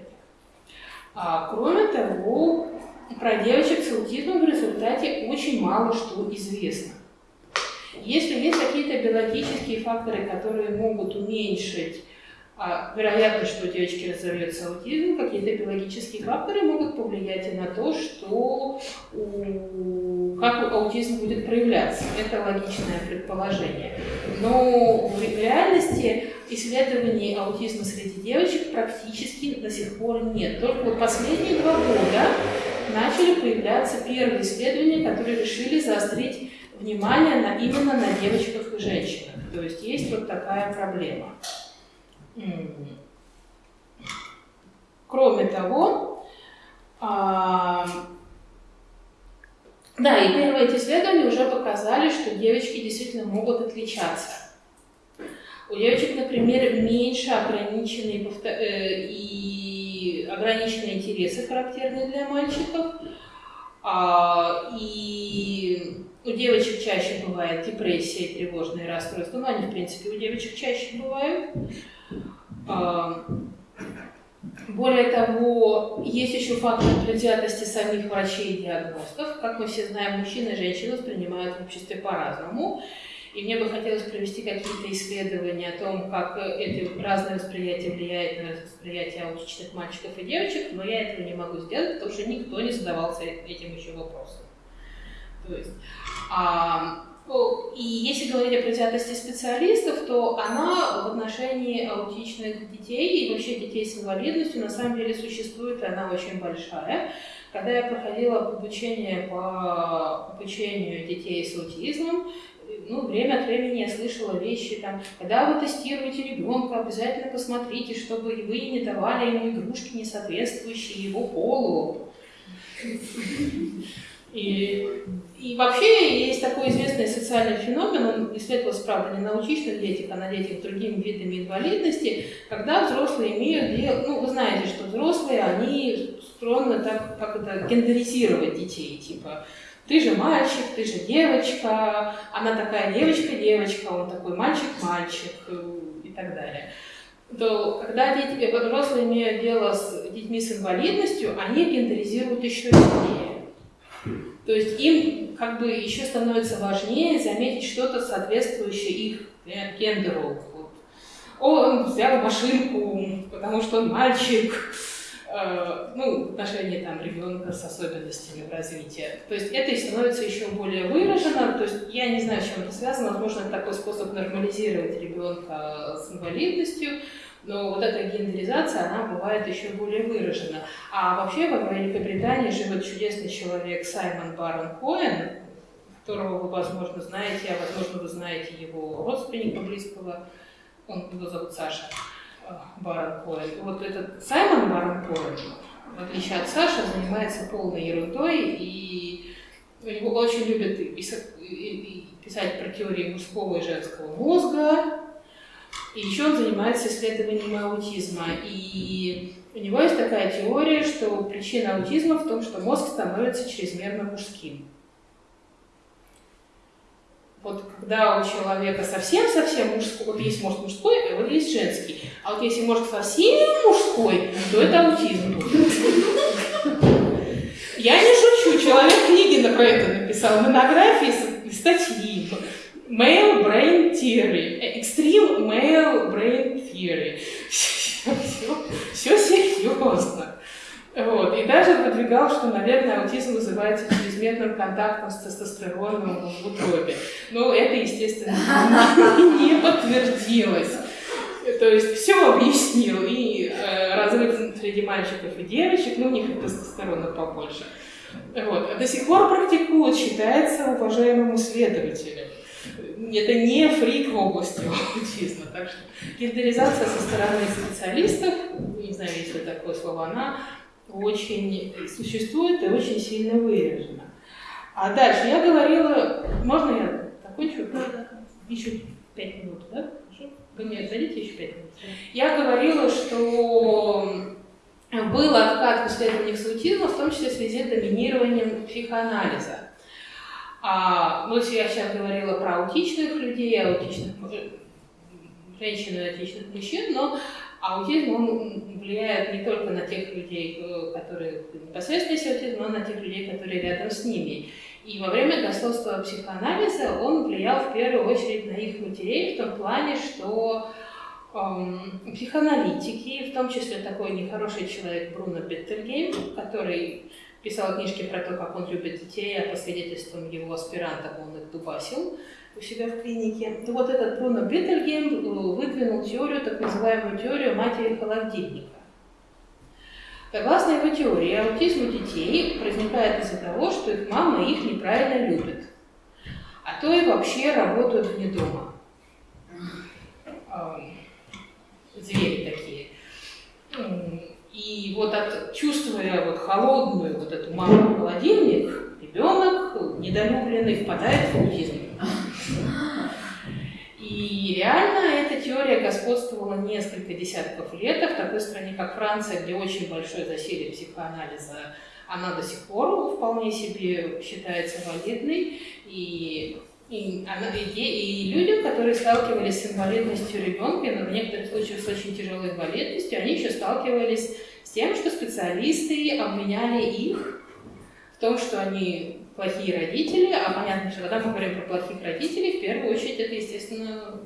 А, кроме того, про девочек с аутизмом в результате очень мало что известно. Если есть какие-то биологические факторы, которые могут уменьшить а, вероятно, что у девочки разовьется аутизм, какие-то биологические факторы могут повлиять и на то, что у... как аутизм будет проявляться. Это логичное предположение. Но в реальности исследований аутизма среди девочек практически до сих пор нет. Только вот последние два года начали появляться первые исследования, которые решили заострить внимание на, именно на девочках и женщинах. То есть есть вот такая проблема. Кроме того, а, да, и первые эти исследования уже показали, что девочки действительно могут отличаться. У девочек, например, меньше ограниченные э, и ограниченные интересы, характерные для мальчиков. А, и у девочек чаще бывает депрессия тревожные расстройства, но они, в принципе, у девочек чаще бывают. А, более того, есть еще фактор предвзятости самих врачей и диагностов. Как мы все знаем, мужчины и женщины воспринимают в обществе по-разному. И мне бы хотелось провести какие-то исследования о том, как это разное восприятие влияет на восприятие аутичных мальчиков и девочек, но я этого не могу сделать, потому что никто не задавался этим еще вопросом. То есть, а, и если говорить о предвзятости специалистов, то она в отношении аутичных детей и вообще детей с инвалидностью на самом деле существует, и она очень большая. Когда я проходила обучение по обучению детей с аутизмом, ну, время от времени я слышала вещи, там, когда вы тестируете ребенка, обязательно посмотрите, чтобы вы не давали ему игрушки, не соответствующие его полу. И, и вообще есть такой известный социальный феномен, он исследовался, правда, не на аутичных детях, а на детях с другими видами инвалидности, когда взрослые имеют дело, ну, вы знаете, что взрослые, они склонны так, как это, гендеризировать детей, типа, ты же мальчик, ты же девочка, она такая девочка-девочка, он такой мальчик-мальчик э, и так далее то когда дети, взрослые имеют дело с детьми с инвалидностью, они гендеризируют еще сильнее. То есть им как бы еще становится важнее заметить что-то соответствующее их гендеру. Вот. Он взял машинку, потому что он мальчик, э, ну, отношения там ребенка с особенностями развития. То есть это и становится еще более выражено. То есть я не знаю, с чем это связано. Возможно, это такой способ нормализировать ребенка с инвалидностью. Но вот эта гендеризация, она бывает еще более выражена. А вообще в Великобритании живет чудесный человек Саймон Барон Коэн, которого вы, возможно, знаете, а возможно, вы знаете его родственника близкого, он, его зовут Саша э, Барон Коэн. Вот этот Саймон Барон Коэн, в отличие от Саши, занимается полной ерундой, и у него очень любят писать про теории мужского и женского мозга, и еще он занимается исследованием аутизма. И у него есть такая теория, что причина аутизма в том, что мозг становится чрезмерно мужским. Вот когда у человека совсем-совсем мужской, вот есть мозг мужской, а вот есть женский. А вот если мозг совсем мужской, то это аутизм. Я не шучу, человек книги про это написал, монографии, статьи. Male Brain Theory. Theory. Все, все, серьезно. Вот. И даже выдвигал, что, наверное, аутизм вызывается чрезмерным контактом с тестостероном в утробе. Но это, естественно, не подтвердилось. То есть все объяснил. И э, разрыв среди мальчиков и девочек, ну, у них и тестостерона побольше. Вот. До сих пор практикуют, считается уважаемым исследователем это не фрик в области аутизма. Так что гендеризация со стороны специалистов, не знаю, есть ли такое слово, она очень существует и очень сильно выражена. А дальше я говорила, можно я закончу? Еще пять минут, да? Хорошо? Вы мне дадите еще пять минут? Я говорила, что был откат в исследованиях с аутизмом, в том числе в связи с доминированием психоанализа. А, ну, я сейчас говорила про аутичных людей, аутичных женщин и аутичных мужчин, но аутизм, он влияет не только на тех людей, э, которые непосредственно есть аутизм, но на тех людей, которые рядом с ними. И во время государственного психоанализа он влиял в первую очередь на их матерей в том плане, что эм, психоаналитики, в том числе такой нехороший человек Бруно Беттельгейм, который писал книжки про то, как он любит детей, а по свидетельствам его аспирантов он их дубасил у себя в клинике. И вот этот Бруно Биттельгейм э, выдвинул теорию, так называемую теорию матери холодильника. Согласно его теории, аутизм у детей возникает из-за того, что их мама их неправильно любит, а то и вообще работают вне дома. Звери такие. И вот от, чувствуя вот холодную вот эту маму холодильник, ребенок недолюбленный впадает в аутизм. И реально эта теория господствовала несколько десятков лет, в такой стране, как Франция, где очень большое засилие психоанализа, она до сих пор вполне себе считается валидной. И и, она, и, и людям, которые сталкивались с инвалидностью ребенка, но в некоторых случаях с очень тяжелой инвалидностью, они еще сталкивались тем, что специалисты обвиняли их в том, что они плохие родители, а понятно, что когда мы говорим про плохих родителей, в первую очередь это, естественно,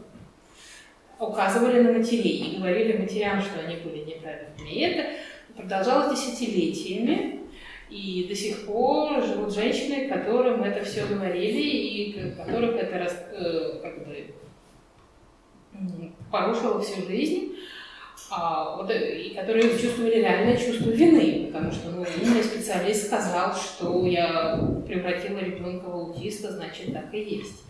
указывали на матерей и говорили матерям, что они были неправильными. И это продолжалось десятилетиями, и до сих пор живут женщины, которым это все говорили, и которых это э, как бы, порушило всю жизнь, а, вот, э, и которые чувствовали реальное чувство вины, потому что ну, умный специалист сказал, что я превратила ребенка в аутиста, значит так и есть.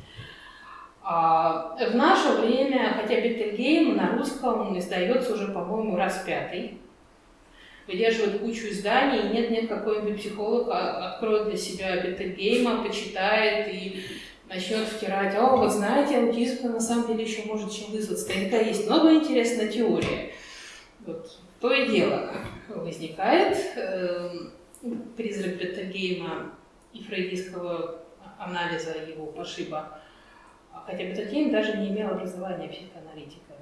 А, в наше время, хотя Беттельгейм на русском издается уже, по-моему, раз пятый, выдерживает кучу изданий, и нет-нет, какой-нибудь психолог откроет для себя Беттельгейма, почитает и начнет втирать, о, вы знаете, аутизм на самом деле еще может чем вызваться. Наверняка есть много интересная теория. Вот. То и дело возникает. Э, призрак Беттельгейма и фрейдистского анализа его пошиба. Хотя Беттельгейм даже не имел образования психоаналитика.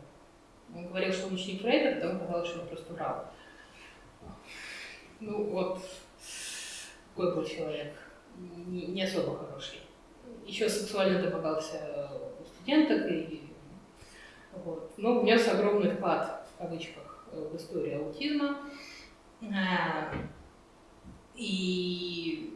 Он говорил, что он ученик Фрейда, потом оказалось, что он просто врал. Ну вот, какой был человек. не, не особо хороший. Еще сексуально домогался у студенток, и, вот. но внес огромный вклад, в кавычках, в историю аутизма. А, и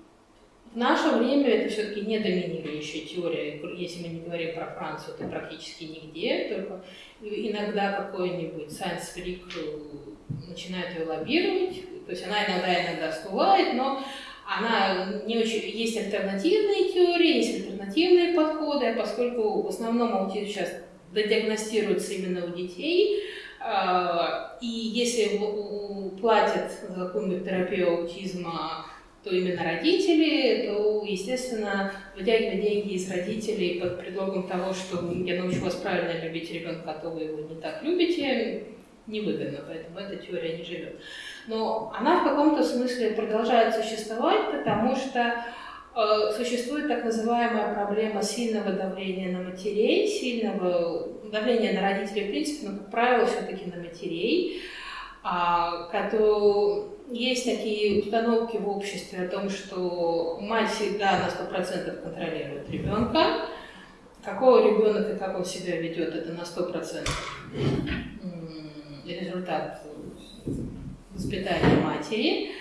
в наше время это все-таки не доминирующая теория. Если мы не говорим про Францию, то практически нигде. Только иногда какой-нибудь science freak начинает ее лоббировать. То есть она иногда иногда всплывает, но она не очень... Есть альтернативные теории, есть альтернативные подходы, поскольку в основном аутизм сейчас диагностируется именно у детей, и если платят за какую-нибудь терапию аутизма то именно родители, то, естественно, вытягивать деньги из родителей под предлогом того, что я научу вас правильно любить ребенка, а то вы его не так любите, невыгодно, поэтому эта теория не живет. Но она в каком-то смысле продолжает существовать, потому что э, существует так называемая проблема сильного давления на матерей, сильного давления на родителей, в принципе, но, как правило, все-таки на матерей, а, есть такие установки в обществе о том, что мать всегда на 100% контролирует ребенка. Какого ребенок и как он себя ведет, это на 100% результат воспитания матери.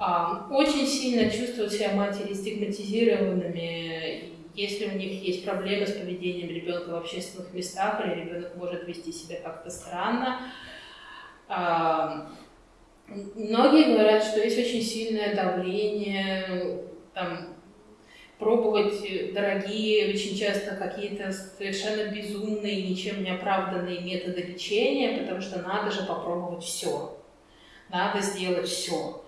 А, очень сильно чувствуют себя матери стигматизированными, если у них есть проблемы с поведением ребенка в общественных местах, или ребенок может вести себя как-то странно. А, Многие говорят, что есть очень сильное давление, там, пробовать дорогие, очень часто какие-то совершенно безумные, ничем не оправданные методы лечения, потому что надо же попробовать все. Надо сделать все.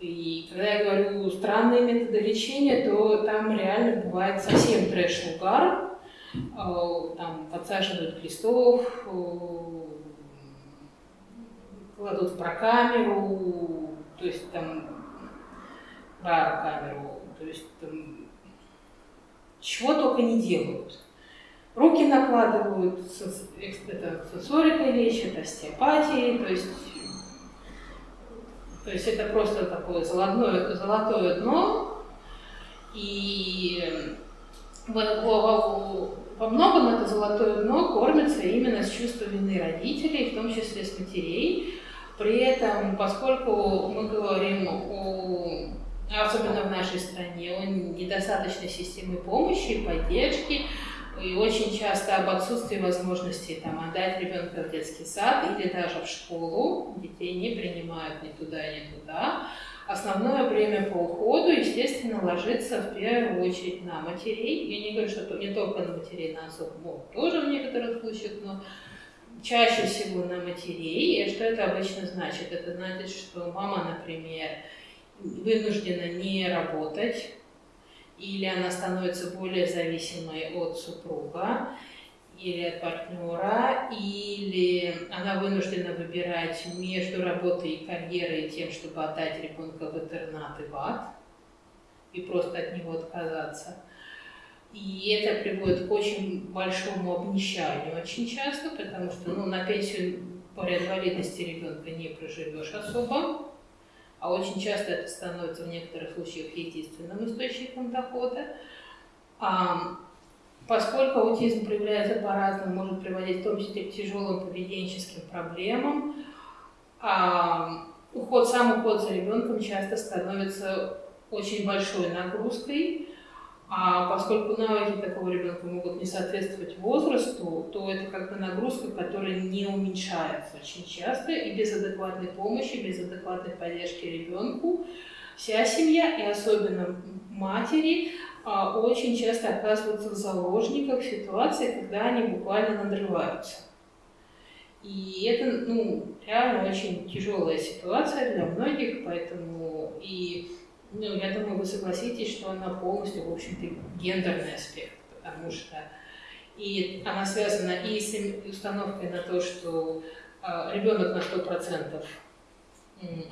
И когда я говорю странные методы лечения, то там реально бывает совсем трэш-угар. Э, там подсаживают крестов, э, кладут в прокамеру, то есть там барокамеру, то есть там чего только не делают. Руки накладывают, это сенсорикой лечат, остеопатией, то есть, то есть это просто такое золотое, золотое дно, и во многом это золотое дно кормится именно с чувства вины родителей, в том числе с матерей, при этом, поскольку мы говорим о, особенно в нашей стране, о недостаточной системе помощи и поддержки, и очень часто об отсутствии возможности там, отдать ребенка в детский сад или даже в школу, детей не принимают ни туда, ни туда, основное время по уходу, естественно, ложится в первую очередь на матерей. Я не говорю, что не только на матерей, на отцов, тоже в некоторых случаях, но чаще всего на матерей. И что это обычно значит? Это значит, что мама, например, вынуждена не работать, или она становится более зависимой от супруга, или от партнера, или она вынуждена выбирать между работой и карьерой и тем, чтобы отдать ребенка в интернат и в ад, и просто от него отказаться. И это приводит к очень большому обнищанию очень часто, потому что ну, на пенсию по инвалидности ребенка не проживешь особо, а очень часто это становится в некоторых случаях единственным источником дохода. А, поскольку аутизм проявляется по-разному, может приводить в том числе к тяжелым поведенческим проблемам, а, уход, сам уход за ребенком часто становится очень большой нагрузкой, а поскольку навыки такого ребенка могут не соответствовать возрасту, то это как бы нагрузка, которая не уменьшается очень часто, и без адекватной помощи, без адекватной поддержки ребенку вся семья, и особенно матери, а, очень часто оказываются в заложниках ситуации, когда они буквально надрываются. И это, ну, реально очень тяжелая ситуация для многих, поэтому и ну, я думаю, вы согласитесь, что она полностью, в общем-то, гендерный аспект, потому что и она связана и с установкой на то, что э, ребенок на 100%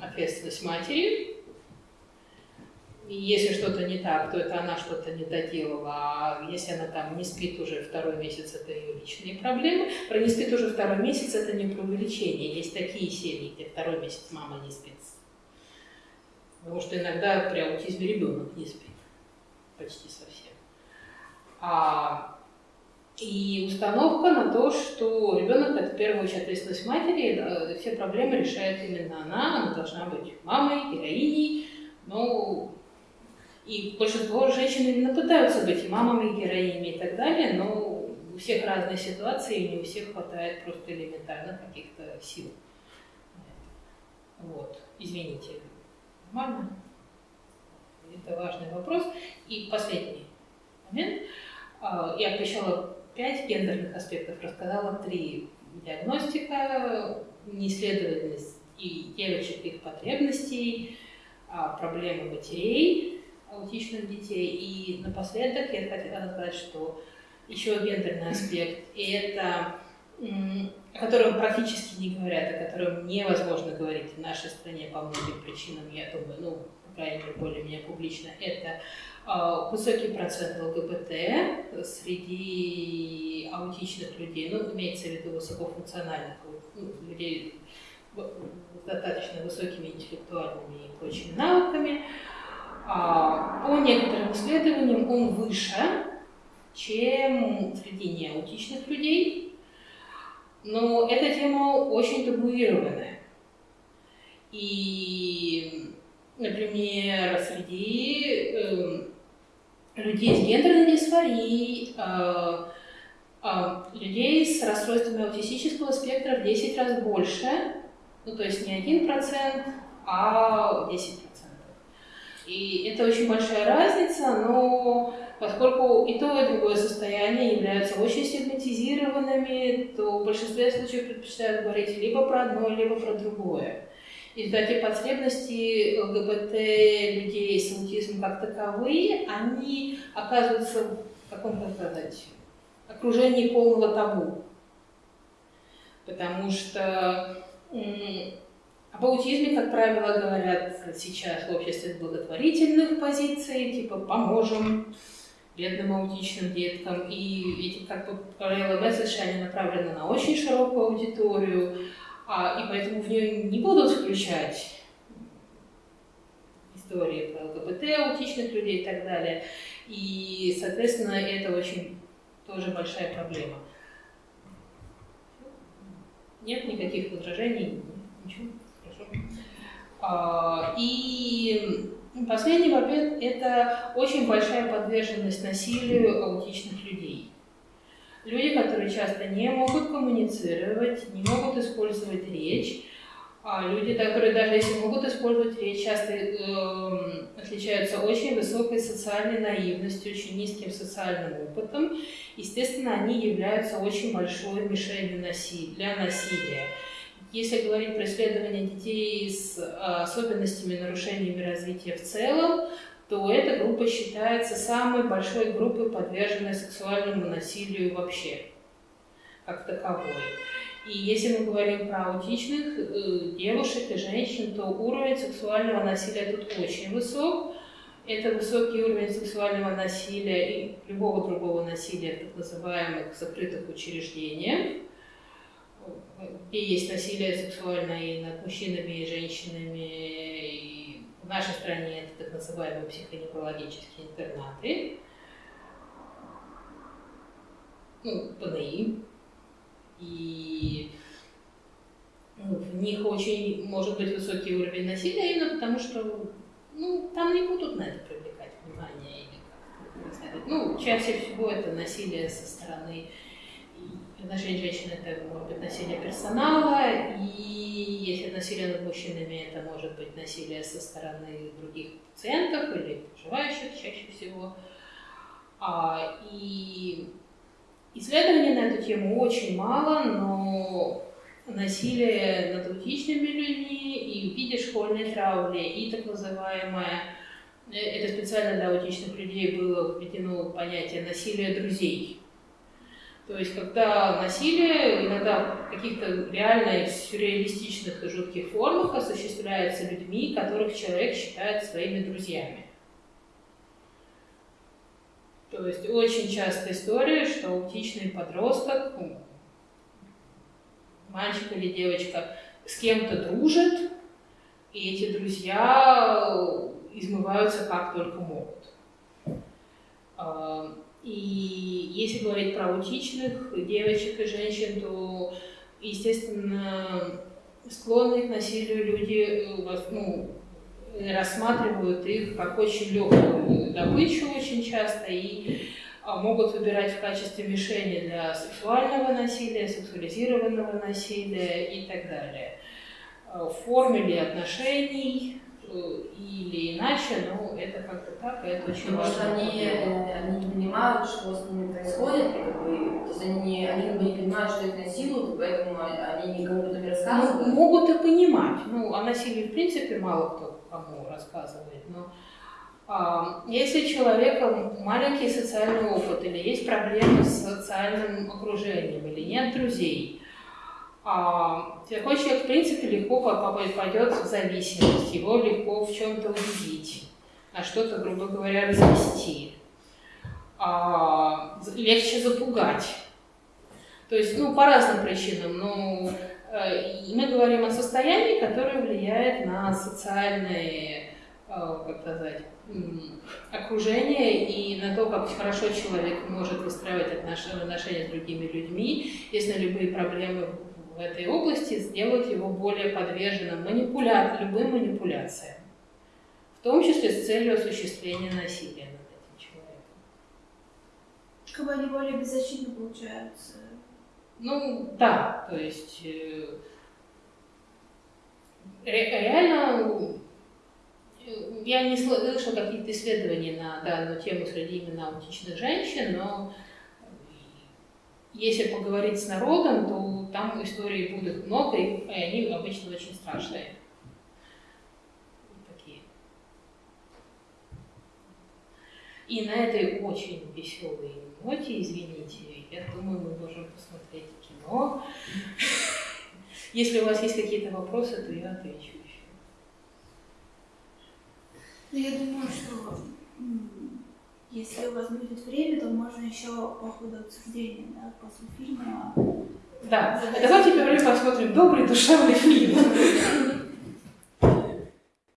ответственность матери, и если что-то не так, то это она что-то не доделала, а если она там не спит уже второй месяц, это ее личные проблемы. Про не спит уже второй месяц, это не преувеличение. Есть такие семьи, где второй месяц мама не спит Потому что иногда при аутизме ребенок не спит. почти совсем. А, и установка на то, что ребенок это в первую очередь ответственность матери, все проблемы решает именно она, она должна быть мамой, героиней, но и большинство женщин именно пытаются быть и мамами, и героинями и так далее, но у всех разные ситуации, и не у всех хватает просто элементарно каких-то сил. Вот, извините, нормально? Это важный вопрос. И последний момент. А, я обещала пять гендерных аспектов, рассказала три. Диагностика, неисследовательность и девочек, их потребностей, а, проблемы матерей, аутичных детей. И напоследок я хотела сказать, что еще гендерный аспект – это о котором практически не говорят, о котором невозможно говорить в нашей стране по многим причинам, я думаю, ну, по крайней мере, более-менее публично, это э, высокий процент ЛГБТ среди аутичных людей, ну, имеется в виду высокофункциональных ну, людей с достаточно высокими интеллектуальными и прочими навыками. А, по некоторым исследованиям он выше, чем среди неаутичных людей, но эта тема очень табуированная. И, например, среди э, людей с гендерной дисфорией, э, э, людей с расстройствами аутистического спектра в 10 раз больше, ну то есть не 1%, а 10%. И это очень большая разница, но Поскольку и то, и другое состояние являются очень стигматизированными, то в большинстве случаев предпочитают говорить либо про одно, либо про другое. И эти потребности ЛГБТ людей с аутизмом как таковые, они оказываются в каком-то, сказать, окружении полного табу. Потому что об аутизме, как правило, говорят сейчас в обществе благотворительных позиций, типа «поможем», бедным аутичным деткам. И эти, как бы, правила месседжи, они направлены на очень широкую аудиторию, а, и поэтому в нее не будут включать истории про ЛГБТ, аутичных людей и так далее. И, соответственно, это очень тоже большая проблема. Нет никаких возражений? Ничего? Хорошо. А, и Последний момент – это очень большая подверженность насилию аутичных людей. Люди, которые часто не могут коммуницировать, не могут использовать речь, а люди, которые даже если могут использовать речь, часто э, отличаются очень высокой социальной наивностью, очень низким социальным опытом. Естественно, они являются очень большой мишенью насилия, для насилия. Если говорить про исследования детей с а, особенностями нарушениями развития в целом, то эта группа считается самой большой группой, подверженной сексуальному насилию вообще, как таковой. И если мы говорим про аутичных э, девушек и женщин, то уровень сексуального насилия тут очень высок. Это высокий уровень сексуального насилия и любого другого насилия в так называемых закрытых учреждениях где есть насилие сексуальное и над мужчинами и женщинами. И в нашей стране это так называемые психоневрологические интернаты. Ну, ПНИ. И ну, в них очень может быть высокий уровень насилия, именно потому что ну, там не будут на это привлекать внимание или как Ну, чаще всего это насилие со стороны Отношения женщин это может быть насилие персонала, и если насилие над мужчинами, это может быть насилие со стороны других пациентов или проживающих чаще всего. А, и исследований на эту тему очень мало, но насилие над аутичными людьми и в виде школьной травли, и так называемое, э, это специально для аутичных людей было введено понятие насилия друзей. То есть, когда насилие иногда в каких-то реально сюрреалистичных и жутких формах осуществляется людьми, которых человек считает своими друзьями. То есть очень частая история, что аутичный подросток, мальчик или девочка, с кем-то дружит, и эти друзья измываются как только могут. И если говорить про аутичных девочек и женщин, то, естественно, склонные к насилию люди э, ну, рассматривают их как очень легкую добычу очень часто и а, могут выбирать в качестве мишени для сексуального насилия, сексуализированного насилия и так далее. А, В форме ли отношений э, или иначе, но это как-то так, и это очень Потому что важно. они, э, они не понимают, что с ними происходит, как бы, то есть они, не, они как бы не понимают, что их насилуют, поэтому они никому об этом не Ну, рассказывают. могут и понимать. Ну, о насилии, в принципе, мало кто кому рассказывает. Но а, если у человека маленький социальный опыт, или есть проблемы с социальным окружением, или нет друзей, такой человек, в принципе, легко по- по- пойдет в зависимость, его легко в чем-то убедить, на что-то, грубо говоря, развести. А, легче запугать. То есть, ну, по разным причинам, и мы говорим о состоянии, которое влияет на социальные, э, как сказать, окружение и на то, как хорошо человек может выстраивать отнош- отношения с другими людьми, если любые проблемы в этой области сделают его более подверженным манипуля... любым манипуляциям, в том числе с целью осуществления насилия над этим человеком. Как бы они более беззащитны получаются. Ну, да, то есть э, ре- реально э, я не слышала какие-то исследования на данную тему среди именно аутичных женщин, но если поговорить с народом, то там историй будет много, и они обычно очень страшные. Такие. И на этой очень веселой ноте, извините, я думаю, мы можем посмотреть кино. Если у вас есть какие-то вопросы, то я отвечу еще. Но я думаю, что если у вас будет время, то можно еще по ходу обсуждения, да, после фильма. Да, давайте первым посмотрим добрый душевный фильм.